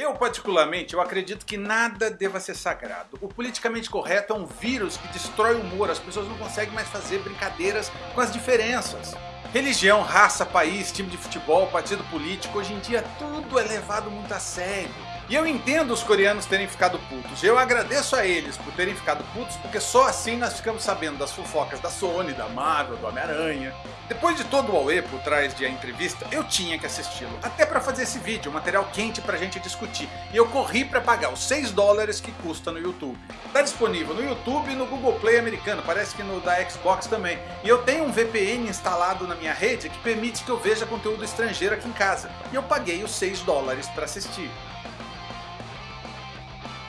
Eu, particularmente, eu acredito que nada deva ser sagrado. O politicamente correto é um vírus que destrói o humor, as pessoas não conseguem mais fazer brincadeiras com as diferenças. Religião, raça, país, time de futebol, partido político, hoje em dia tudo é levado muito a sério. E eu entendo os coreanos terem ficado putos. Eu agradeço a eles por terem ficado putos, porque só assim nós ficamos sabendo das fofocas da Sony, da Marvel, do Homem-Aranha. Depois de todo o Aue por trás de a entrevista, eu tinha que assisti-lo. Até para fazer esse vídeo, um material quente pra gente discutir. E eu corri para pagar os 6 dólares que custa no YouTube. Tá disponível no YouTube e no Google Play americano, parece que no da Xbox também. E eu tenho um VPN instalado na minha rede que permite que eu veja conteúdo estrangeiro aqui em casa. E eu paguei os 6 dólares para assistir.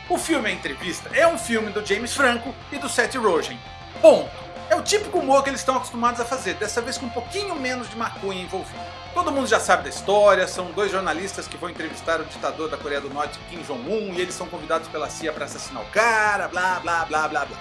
O filme A Entrevista é um filme do James Franco e do Seth Rogen. Ponto. É o típico humor que eles estão acostumados a fazer, dessa vez com um pouquinho menos de maconha envolvido. Todo mundo já sabe da história, são dois jornalistas que vão entrevistar o ditador da Coreia do Norte, Kim Jong-un, e eles são convidados pela CIA para assassinar o cara, blá blá blá blá blá.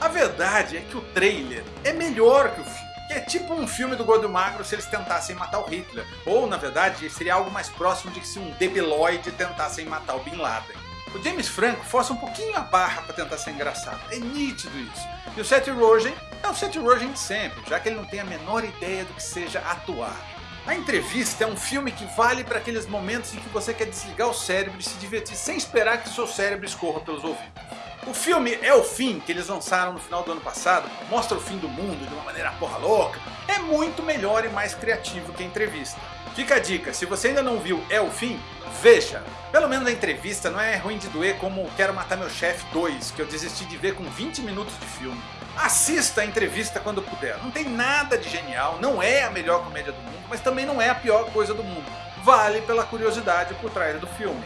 A verdade é que o trailer é melhor que o filme. É tipo um filme do Gordo Magro se eles tentassem matar o Hitler. Ou, na verdade, seria algo mais próximo de que se um debiloide tentassem matar o Bin Laden. O James Franco força um pouquinho a barra para tentar ser engraçado, é nítido isso. E o Seth Rogen é o Seth Rogen de sempre, já que ele não tem a menor ideia do que seja atuar. A entrevista é um filme que vale para aqueles momentos em que você quer desligar o cérebro e se divertir sem esperar que seu cérebro escorra pelos ouvidos. O filme É o Fim, que eles lançaram no final do ano passado, mostra o fim do mundo de uma maneira porra louca, é muito melhor e mais criativo que a entrevista. Fica a dica, se você ainda não viu É o Fim, veja! Pelo menos a entrevista não é ruim de doer como Quero Matar Meu Chefe 2, que eu desisti de ver com 20 minutos de filme. Assista a entrevista quando puder, não tem nada de genial, não é a melhor comédia do mundo, mas também não é a pior coisa do mundo. Vale pela curiosidade por trás do filme.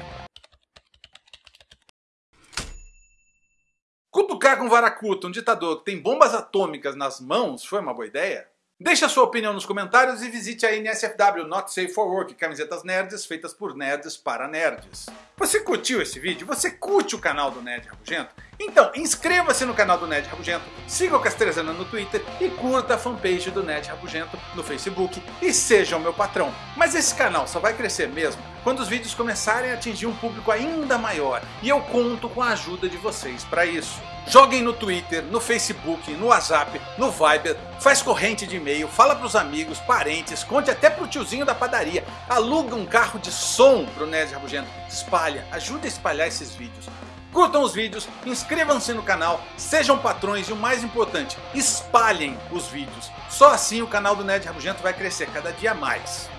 Cutucar com varacuta um ditador que tem bombas atômicas nas mãos foi uma boa ideia? Deixe a sua opinião nos comentários e visite a NSFW Not Safe for Work, camisetas nerds feitas por nerds para nerds. Você curtiu esse vídeo? Você curte o canal do Nerd Rabugento? Então inscreva-se no canal do Nerd Rabugento, siga o Castrezana no Twitter e curta a fanpage do Nerd Rabugento no Facebook e seja o meu patrão. Mas esse canal só vai crescer mesmo quando os vídeos começarem a atingir um público ainda maior e eu conto com a ajuda de vocês para isso. Joguem no Twitter, no Facebook, no WhatsApp, no Viber, faz corrente de e-mail, fala pros amigos, parentes, conte até pro tiozinho da padaria, aluga um carro de som pro Nerd Rabugento, espalha, ajuda a espalhar esses vídeos. Curtam os vídeos, inscrevam-se no canal, sejam patrões e o mais importante, espalhem os vídeos. Só assim o canal do Nerd Rabugento vai crescer cada dia mais.